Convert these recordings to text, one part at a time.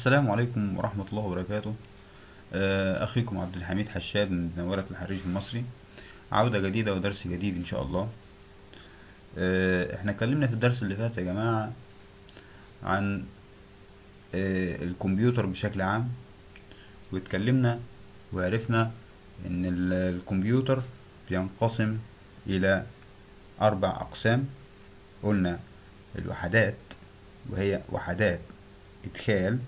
السلام عليكم ورحمة الله وبركاته. آه، أخيكم عبد الحميد حشاد من زنورة الحريف المصري. عودة جديدة ودرس جديد إن شاء الله. آه، إحنا اتكلمنا في الدرس اللي فات يا جماعة عن آه، الكمبيوتر بشكل عام واتكلمنا وعرفنا ال- الكمبيوتر بينقسم إلى أربع أقسام. قلنا الوحدات وهي وحدات إدخال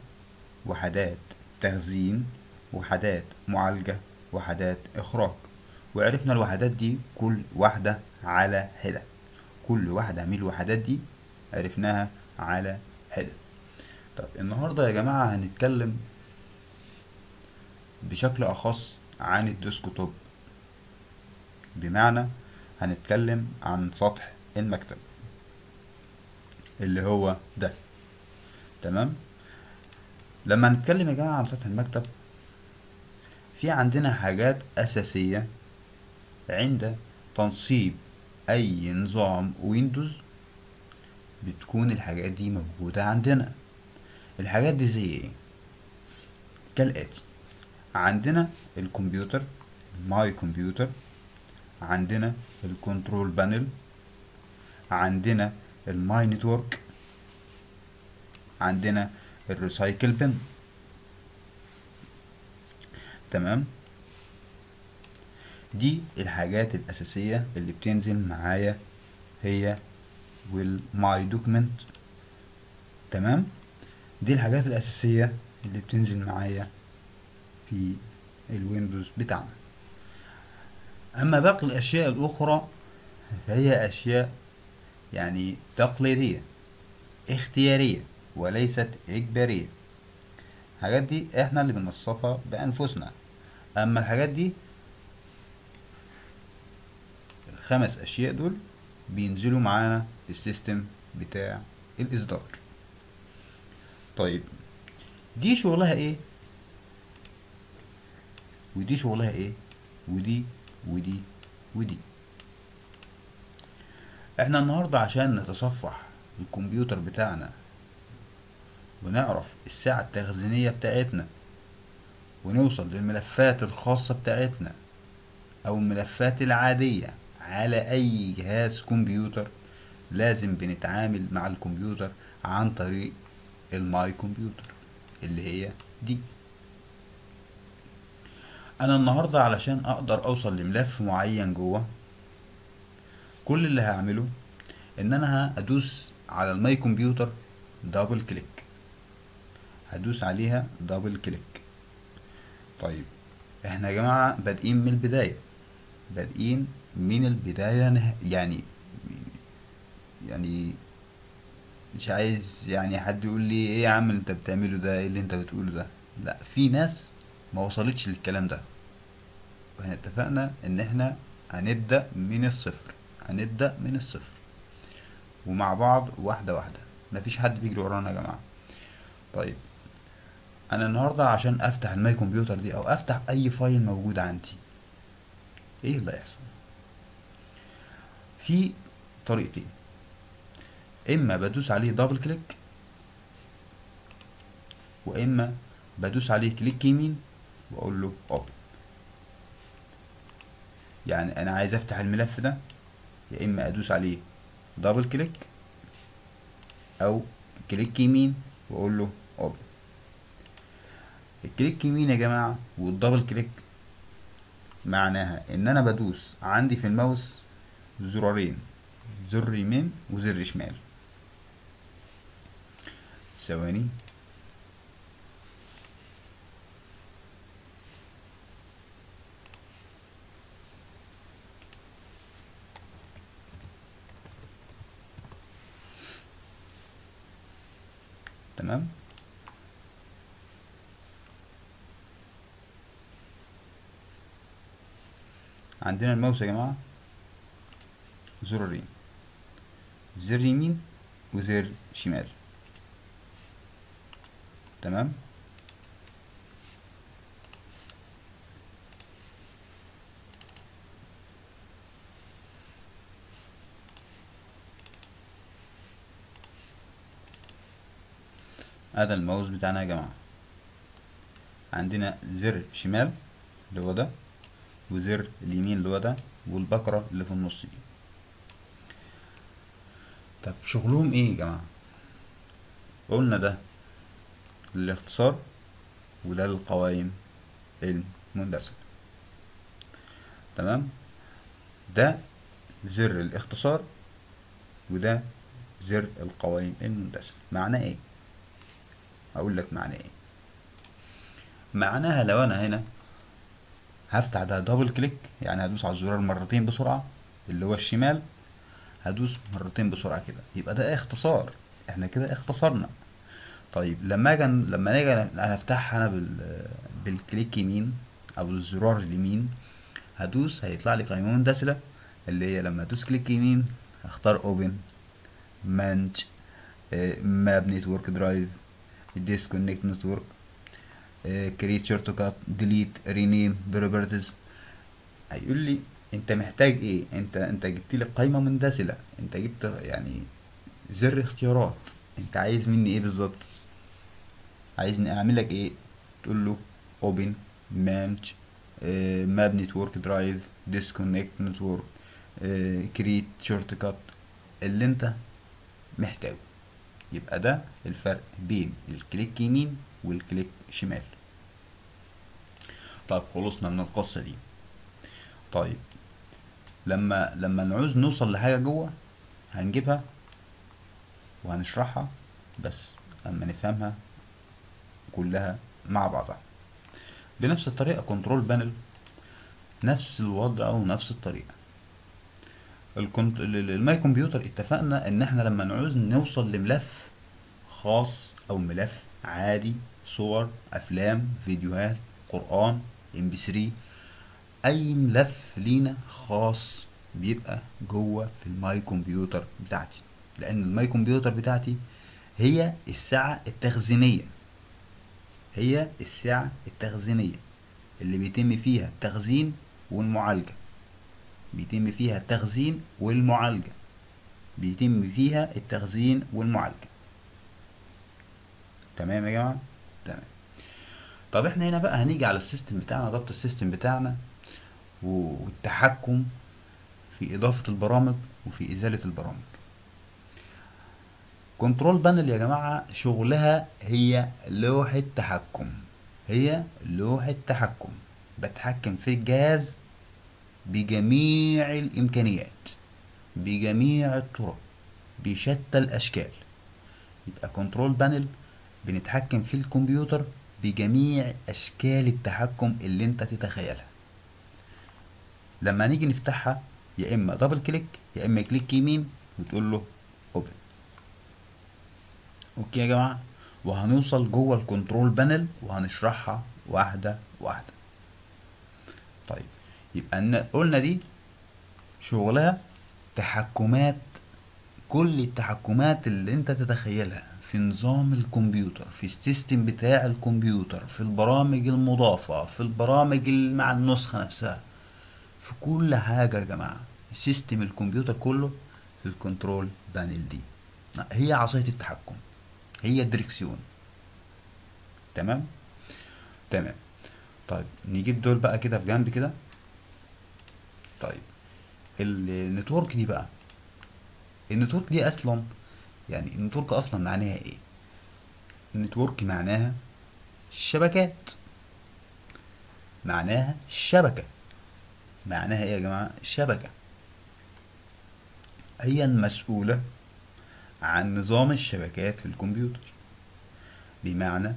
وحدات تخزين وحدات معالجة وحدات إخراج. وعرفنا الوحدات دي كل واحدة على حدة. كل واحدة من الوحدات دي عرفناها على حدة. طب النهاردة يا جماعة هنتكلم بشكل أخص عن الديسكتوب بمعنى هنتكلم عن سطح المكتب اللي هو ده. تمام؟ لما نتكلم يا جماعة عن سطح المكتب في عندنا حاجات أساسية عند تنصيب أي نظام ويندوز بتكون الحاجات دي موجودة عندنا. الحاجات دي زي إيه؟ كالآتي. عندنا الكمبيوتر my computer عندنا ال control panel عندنا ال my network عندنا ال recycle bin تمام؟ دي الحاجات الأساسية اللي بتنزل معايا هي وال my document تمام؟ دي الحاجات الأساسية اللي بتنزل معايا في الويندوز بتاعنا. أما باقي الأشياء الأخرى فهي أشياء يعني تقليدية اختيارية. وليست إجبارية. الحاجات دي إحنا اللي بنوصفها بأنفسنا. أما الحاجات دي الخمس أشياء دول بينزلوا معانا في السيستم بتاع الإصدار. طيب دي شغلها إيه؟ ودي شغلها إيه؟ ودي ودي ودي. إحنا النهاردة عشان نتصفح الكمبيوتر بتاعنا ونعرف الساعة التخزينية بتاعتنا ونوصل للملفات الخاصة بتاعتنا أو الملفات العادية على أي جهاز كمبيوتر لازم بنتعامل مع الكمبيوتر عن طريق ال my computer اللي هي دي. أنا النهاردة علشان أقدر أوصل لملف معين جوه كل اللي هعمله إن أنا هدوس على ال my computer double click هدوس عليها double click طيب إحنا يا جماعة بادئين من البداية. بادئين من البداية. يعني يعني مش عايز يعني حد يقول لي إيه يا عم أنت بتعمله ده؟ إيه اللي أنت بتقوله ده؟ لأ في ناس ما وصلتش للكلام ده. وإحنا اتفقنا إن إحنا هنبدأ من الصفر. هنبدأ من الصفر. ومع بعض واحدة واحدة. مفيش حد بيجري ورانا يا جماعة. طيب أنا النهاردة عشان أفتح ال my computer دي أو أفتح أي file موجود عندي. إيه اللي هيحصل؟ في طريقتين. إما بدوس عليه double click وإما بدوس عليه click يمين وأقول له open يعني أنا عايز أفتح الملف ده يا إما أدوس عليه double click أو click يمين وأقول له open ال click يمين يا جماعة؟ وال double click معناها إن أنا بدوس عندي في الماوس زرارين زر يمين وزر شمال. ثواني. تمام؟ عندنا الماوس يا جماعة. زرارين زر يمين وزر شمال. تمام؟ هذا الماوس بتاعنا يا جماعة. عندنا زر شمال اللي هو ده. وزر اليمين اللي هو ده والبكرة اللي في النص دي. طب شغلهم إيه يا جماعة؟ قلنا ده للاختصار وده للقوائم المندسة تمام؟ ده زر الاختصار وده زر القوائم المنسدلة معناه إيه؟ هقول لك معناه إيه. معناها لو أنا هنا هفتح ده double click يعني هدوس على الزرار مرتين بسرعة اللي هو الشمال هدوس مرتين بسرعة كده. يبقى ده اختصار. إحنا كده اختصرنا. طيب لما أجي لما نيجي افتحها أنا بال بال click يمين أو الزرار اليمين هدوس هيطلع لي قائمة منسدلة اللي هي لما أدوس click يمين هختار open manage map network drive disconnect network create shortcut delete rename properties هيقول لي أنت محتاج إيه؟ أنت أنت جبت لي قائمه منسدلة. أنت جبت يعني زر اختيارات. أنت عايز مني إيه بالظبط؟ عايزني أعمل لك إيه؟ تقول له open manage map network drive disconnect network create shortcut اللي أنت محتاجه. يبقى ده الفرق بين ال click يمين وال click شمال. طيب خلصنا من القصة دي. طيب لما لما نعوز نوصل لحاجة جوه هنجيبها وهنشرحها بس أما نفهمها كلها مع بعضها. بنفس الطريقة control panel نفس الوضع ونفس الطريقة. ال cont... ال my computer اتفقنا إن إحنا لما نعوز نوصل لملف خاص أو ملف عادي صور أفلام فيديوهات قرآن MP3 أي ملف لينا خاص بيبقى جوه في ال my computer بتاعتي. لأن ال my computer بتاعتي هي السعة التخزينية. هي السعة التخزينية. اللي بيتم فيها التخزين والمعالجة. بيتم فيها التخزين والمعالجة. بيتم فيها التخزين والمعالجة. تمام يا جماعة؟ تمام. طب إحنا هنا بقى هنيجي على ال system بتاعنا ضبط ال system بتاعنا والتحكم في إضافة البرامج وفي إزالة البرامج. control panel يا جماعة شغلها هي لوحة تحكم. هي لوحة تحكم. بتحكم في الجهاز بجميع الإمكانيات بجميع الطرق بشتى الأشكال. يبقى control panel بنتحكم في الكمبيوتر بجميع أشكال التحكم اللي أنت تتخيلها. لما نيجي نفتحها يا إما double click يا إما click يمين وتقول له open okay يا جماعة؟ وهنوصل جوه ال control panel وهنشرحها واحدة واحدة. طيب يبقى قلنا دي شغلها تحكمات كل التحكمات اللي انت تتخيلها. في نظام الكمبيوتر في ال system بتاع الكمبيوتر في البرامج المضافة في البرامج مع النسخة نفسها. في كل حاجة يا جماعة. system الكمبيوتر كله في ال control panel دي. هي عصاية التحكم. هي الدريكسيون. تمام؟ تمام. طيب نجيب دول بقى كده في جنب كده. طيب ال network دي بقى. ال network دي أصلا يعني ال network أصلا معناها إيه؟ ال network معناها شبكات. معناها شبكة. معناها إيه يا جماعة؟ شبكة. هي المسؤولة عن نظام الشبكات في الكمبيوتر. بمعنى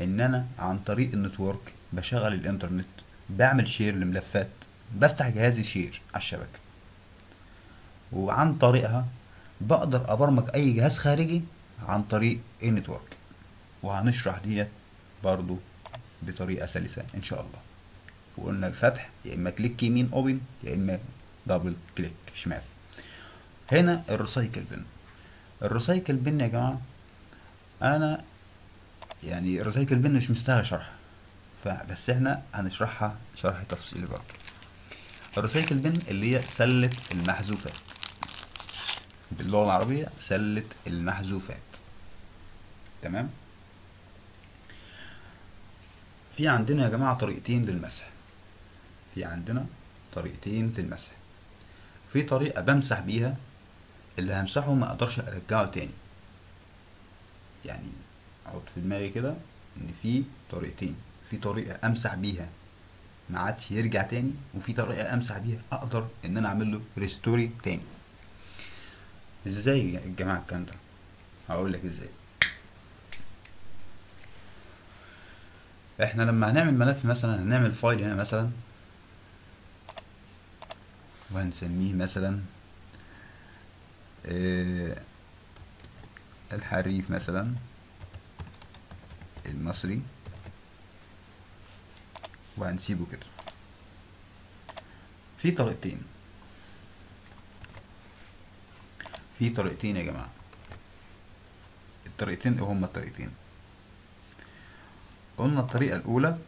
إن أنا عن طريق ال network بشغل الإنترنت بعمل share لملفات بفتح جهازي share على الشبكة. وعن طريقها بقدر أبرمج أي جهاز خارجي عن طريق ال network وهنشرح ديت برضو بطريقة سلسة إن شاء الله. وقلنا الفتح يا إما click يمين open يا إما double click شمال. هنا ال recycle bin ال recycle bin يا جماعة أنا يعني ال recycle bin مش مستاهل شرح فبس إحنا هنشرحها شرح تفصيلي برضه ال recycle bin اللي هي سلة المحذوفات. باللغة العربية سلة المحذوفات. تمام؟ في عندنا يا جماعة طريقتين للمسح. في عندنا طريقتين للمسح. في طريقة بمسح بيها اللي همسحه ما أقدرش أرجعه تاني. يعني أحط في دماغي كده إن في طريقتين. في طريقة أمسح بيها ما عادش يرجع تاني وفي طريقة أمسح بيها أقدر إن أنا أعمل له ريستوري تاني. إزاي يا جماعة الكلام ده؟ هقول لك إزاي. إحنا لما هنعمل ملف مثلا هنعمل فايل هنا مثلا وهنسميه مثلا آه، الحريف مثلا المصري وهنسيبه كده. في طريقتين. في طريقتين يا جماعة. الطريقتين هما الطريقتين. قلنا الطريقة الأولى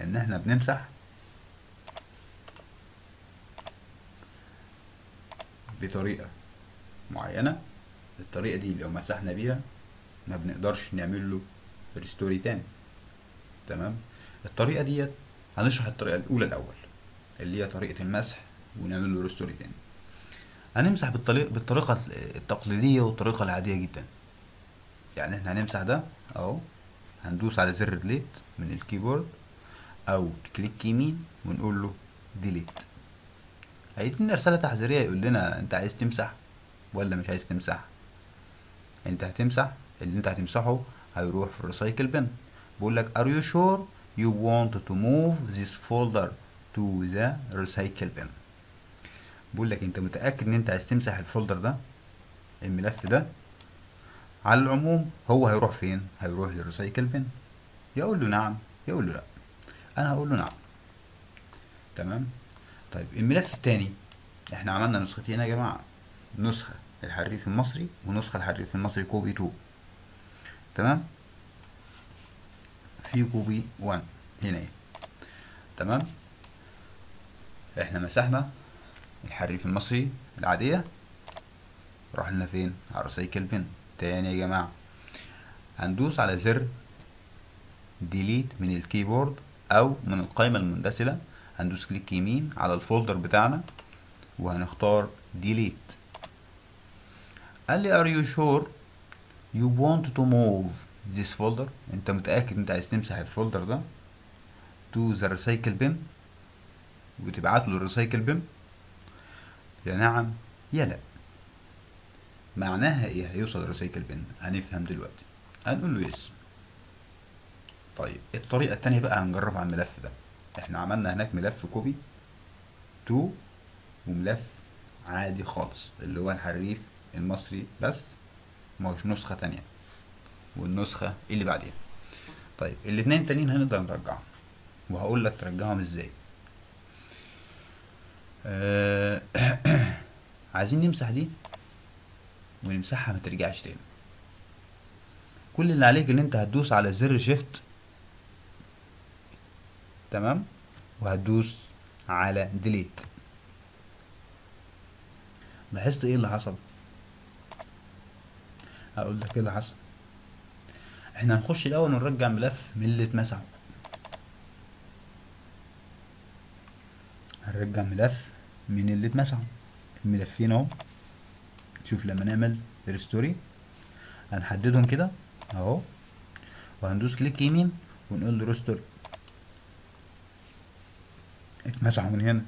إن إحنا بنمسح بطريقة معينة. الطريقة دي لو مسحنا بيها ما بنقدرش نعمل له ريستوري تاني. تمام؟ الطريقة ديت هنشرح الطريقة الأولى الأول اللي هي طريقة المسح ونعمل له restore تاني. هنمسح بالطريقة بالطريقة التقليدية والطريقة العادية جدا. يعني إحنا هنمسح ده أهو هندوس على زر delete من ال keyboard أو click يمين ونقول له delete هيدينا رسالة تحذيرية يقول لنا أنت عايز تمسح ولا مش عايز تمسح؟ أنت هتمسح اللي أنت هتمسحه هيروح في ال recycle bin بيقول لك are you sure you want to move this folder to the recycle bin بيقول لك انت متأكد ان انت عايز تمسح ال folder ده الملف ده؟ على العموم هو هيروح فين؟ هيروح لل recycle bin. يقول له نعم يقول له لا. أنا هقول له نعم. تمام؟ طيب الملف التاني إحنا عملنا نسختين يا جماعة. نسخة الحريف المصري ونسخة الحريف المصري copy 2 تمام؟ في copy 1 هنا. إيه تمام؟ إحنا مسحنا الحريف المصري العادية. راح لنا فين؟ على ال recycle bin تاني يا جماعة. هندوس على زر delete من الكيبورد أو من القائمة المنسدلة هندوس كليك يمين على ال folder بتاعنا وهنختار delete قال لي are you sure you want to move this folder? أنت متأكد أنت عايز تمسح ال folder ده؟ To the recycle bin. وتبعته لل recycle bin. يا نعم يا لا. معناها إيه؟ هيوصل ال recycle bin هنفهم دلوقتي. هنقول له yes. طيب الطريقة التانية بقى هنجرب على الملف ده. إحنا عملنا هناك ملف copy two وملف عادي خالص اللي هو الحريف المصري بس مش نسخة تانية. والنسخة اللي بعديها. طيب الاتنين التانيين هنقدر نرجعهم. وهقول لك ترجعهم إزاي. آه عايزين نمسح دي؟ ونمسحها ما ترجعش تاني. كل اللي عليك إن أنت هتدوس على زر شيفت تمام؟ وهتدوس على ديليت لاحظت إيه اللي حصل؟ هقول لك إيه اللي حصل؟ إحنا هنخش الأول ونرجع ملف من اللي اتمسحوا هنرجع ملف من اللي اتمسحوا. الملفين اهو. شوف لما نعمل restore. هنحددهم كده اهو. وهندوس كليك يمين ونقول له restore اتمسحوا من هنا.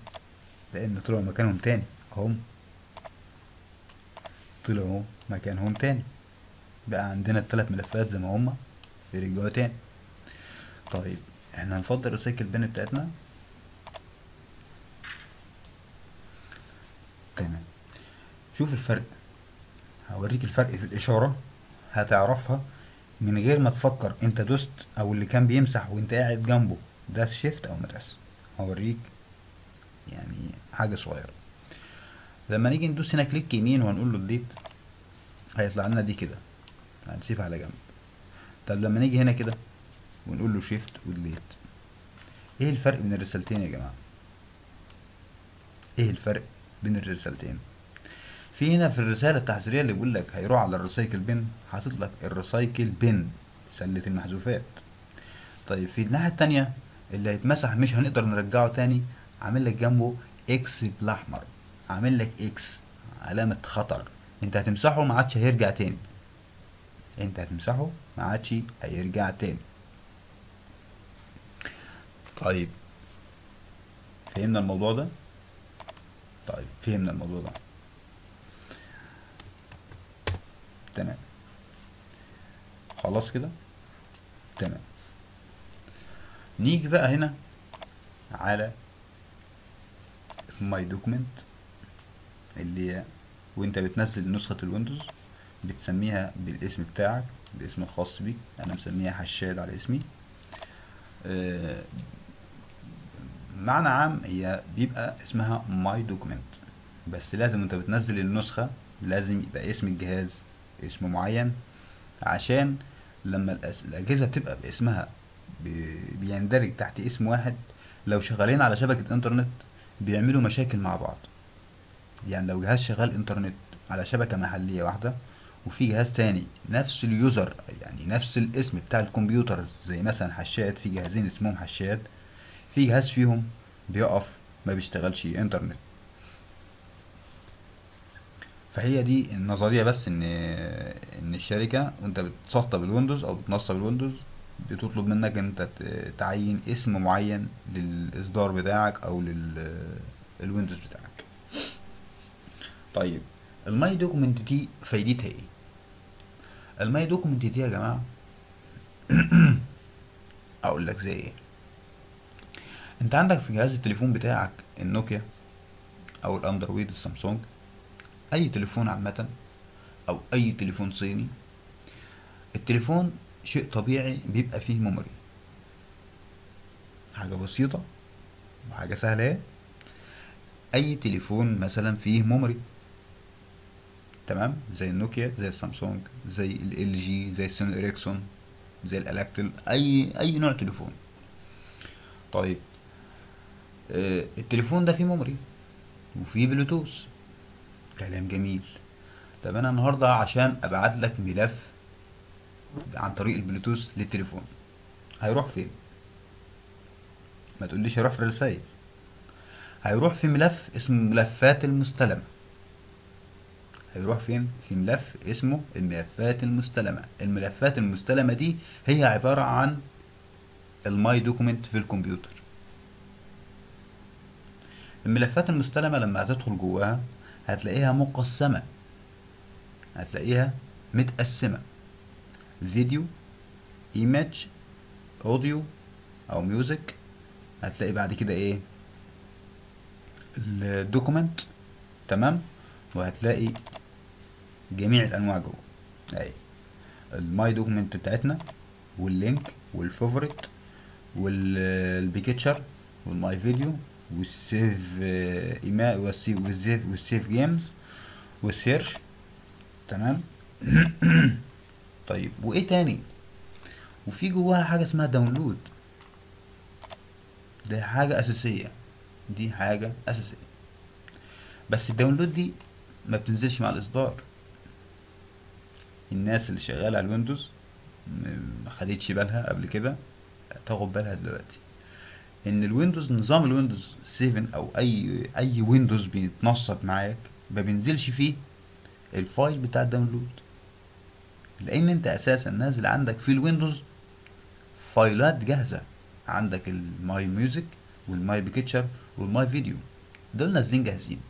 لأن طلعوا مكانهم تاني. اهم طلعوا مكانهم تاني. بقى عندنا التلات ملفات زي ما هما. رجعوا تاني. طيب إحنا هنفضي ال recycle bin بتاعتنا تمام شوف الفرق. هوريك الفرق في الإشارة هتعرفها من غير ما تفكر أنت دوست أو اللي كان بيمسح وأنت قاعد جنبه. داس shift أو ما داس هوريك يعني حاجة صغيرة. لما نيجي ندوس هنا كليك يمين وهنقول له delete هيطلع لنا دي كده. هنسيبها على جنب. طب لما نيجي هنا كده ونقول له shift و delete إيه الفرق بين الرسالتين يا جماعة؟ إيه الفرق بين الرسالتين؟ في هنا في الرسالة التحذيرية اللي بيقول لك هيروح على ال recycle bin حاطط لك ال recycle bin سلة المحذوفات. طيب في الناحية التانية اللي هيتمسح مش هنقدر نرجعه تاني عامل لك جنبه X بالاحمر عامل لك X علامة خطر. انت هتمسحه ما عادش هيرجع تاني. انت هتمسحه ما عادش هيرجع تاني. طيب فهمنا الموضوع ده؟ طيب فهمنا الموضوع ده. تمام خلاص كده؟ تمام. نيجي بقى هنا على my document اللي هي وانت بتنزل نسخة الويندوز بتسميها بالاسم بتاعك الاسم الخاص بيك أنا مسميها حشاد على اسمي. آه، بمعنى عام هي بيبقى اسمها my document بس لازم انت بتنزل النسخة لازم يبقى اسم الجهاز اسم معين عشان لما الأجهزة بتبقى باسمها بي- بيندرج تحت اسم واحد لو شغالين على شبكة إنترنت بيعملوا مشاكل مع بعض. يعني لو جهاز شغال إنترنت على شبكة محلية واحدة وفي جهاز تاني نفس ال user يعني نفس الاسم بتاع الكمبيوتر زي مثلا حشاد في جهازين اسمهم حشاد في جهاز فيهم بيقف ما بيشتغلش إنترنت. فهي دي النظرية بس إن إن الشركة وأنت بتسطب الويندوز أو بتنصب الويندوز بتطلب منك إن أنت تعين اسم معين للإصدار بتاعك أو للويندوز بتاعك. طيب ال my document دي فايدتها إيه؟ ال my document دي يا جماعة أقول لك زي إيه. أنت عندك في جهاز التليفون بتاعك النوكيا أو الأندرويد السامسونج أي تليفون عامة أو أي تليفون صيني التليفون شيء طبيعي بيبقى فيه memory. حاجة بسيطة وحاجة سهلة. أي تليفون مثلا فيه memory تمام؟ زي النوكيا زي السامسونج زي ال جي زي السوني إريكسون زي الالكاتل أي أي نوع تليفون. طيب آه التليفون ده فيه memory وفيه بلوتوث. كلام جميل. طب أنا النهارده عشان أبعت لك ملف عن طريق البلوتوث للتليفون هيروح فين؟ ما تقوليش هيروح في الرسائل هيروح في ملف اسمه ملفات المستلمة. هيروح فين؟ في ملف اسمه الملفات المستلمة. الملفات المستلمة دي هي عبارة عن ال my document في الكمبيوتر. الملفات المستلمة لما هتدخل جواها هتلاقيها مقسمة. هتلاقيها متقسمة. فيديو image audio أو music هتلاقي بعد كده إيه؟ ال document تمام؟ وهتلاقي جميع الأنواع جوه. أهي. ال my document بتاعتنا وال link وال favorite وال picture وال my video. والسيف ايماء والسيف والسيف والسيف جيمز والسيرش تمام؟ طيب وإيه تاني؟ وفي جواها حاجة اسمها download ده حاجة أساسية. دي حاجة أساسية. بس ال download دي ما بتنزلش مع الإصدار. الناس اللي شغالة على ال Windows ما خدتش بالها قبل كده. تاخد بالها دلوقتي. إن ال Windows نظام ال Windows 7 أو أي أي Windows بيتنصب معاك ما بينزلش فيه ال file بتاع ال download. لأن أنت أساسا نازل عندك في ال Windows فايلات جاهزة. عندك ال my music وال my picture وال my video. دول نازلين جاهزين.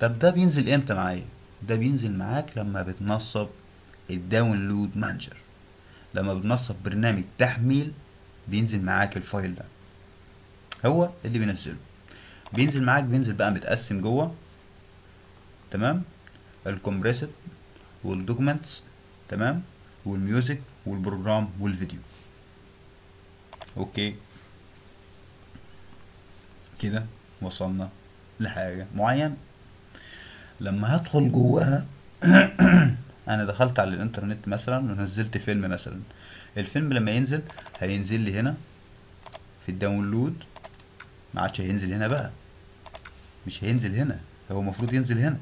طب ده بينزل إمتى معايا؟ ده بينزل معاك لما بتنصب ال download manager. لما بتنصب برنامج تحميل بينزل معاك ال file ده. هو اللي بينزله. بينزل معاك بينزل بقى متقسم جوه. تمام؟ ال compressed وال documents. تمام؟ وال music وال program وال video. Okay؟ كده وصلنا لحاجة معينة. لما هدخل جواها أنا دخلت على الإنترنت مثلا ونزلت فيلم مثلا. الفيلم لما ينزل هينزل لي هنا في ال download. ما عادش هينزل هنا بقى. مش هينزل هنا هو المفروض ينزل هنا.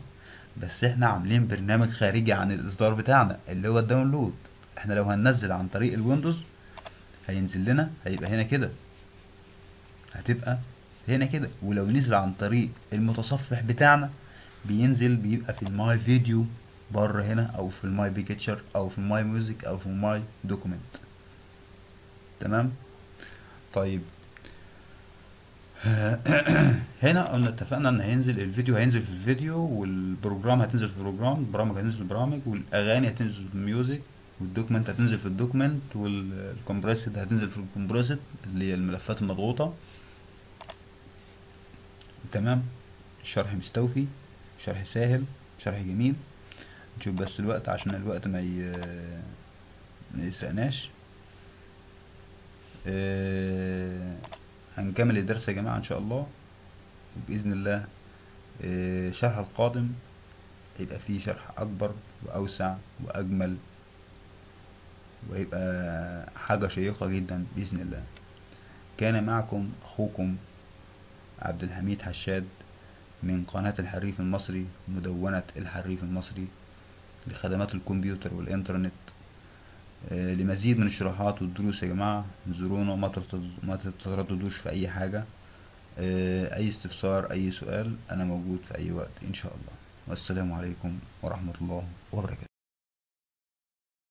بس إحنا عاملين برنامج خارجي عن الإصدار بتاعنا اللي هو ال download. إحنا لو هننزل عن طريق ال Windows هينزل لنا هيبقى هنا كده. هتبقى هنا كده. ولو نزل عن طريق المتصفح بتاعنا بينزل بيبقى في ال my video بره هنا أو في ال my picture أو في ال my music أو في ال my document. تمام؟ طيب. هنا قلنا اتفقنا إن هينزل الفيديو هينزل في ال video وال program هتنزل في ال program البرامج هتنزل في البرامج والأغاني هتنزل في الميوزك والدوكمنت هتنزل في الدوكمنت والكمبريسد هتنزل في الكمبريسد اللي هي الملفات المضغوطة. تمام؟ شرح مستوفي شرح سهل شرح جميل. نشوف بس الوقت عشان الوقت ما ي... ما يسرقناش. آه، هنكمل الدرس يا جماعة إن شاء الله. وبإذن الله آه، الشرح القادم هيبقى فيه شرح أكبر وأوسع وأجمل وهيبقى حاجة شيقة جدا بإذن الله. كان معكم أخوكم عبد الحميد حشاد من قناة الحريف المصري مدونة الحريف المصري لخدمات الكمبيوتر والإنترنت. لمزيد من الشروحات والدروس يا جماعة. زورونا ما تتردد- ما تترددوش في أي حاجة. آه، أي استفسار أي سؤال أنا موجود في أي وقت إن شاء الله. والسلام عليكم ورحمة الله وبركاته.